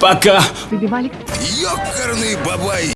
Пока. Ёкарный бабай!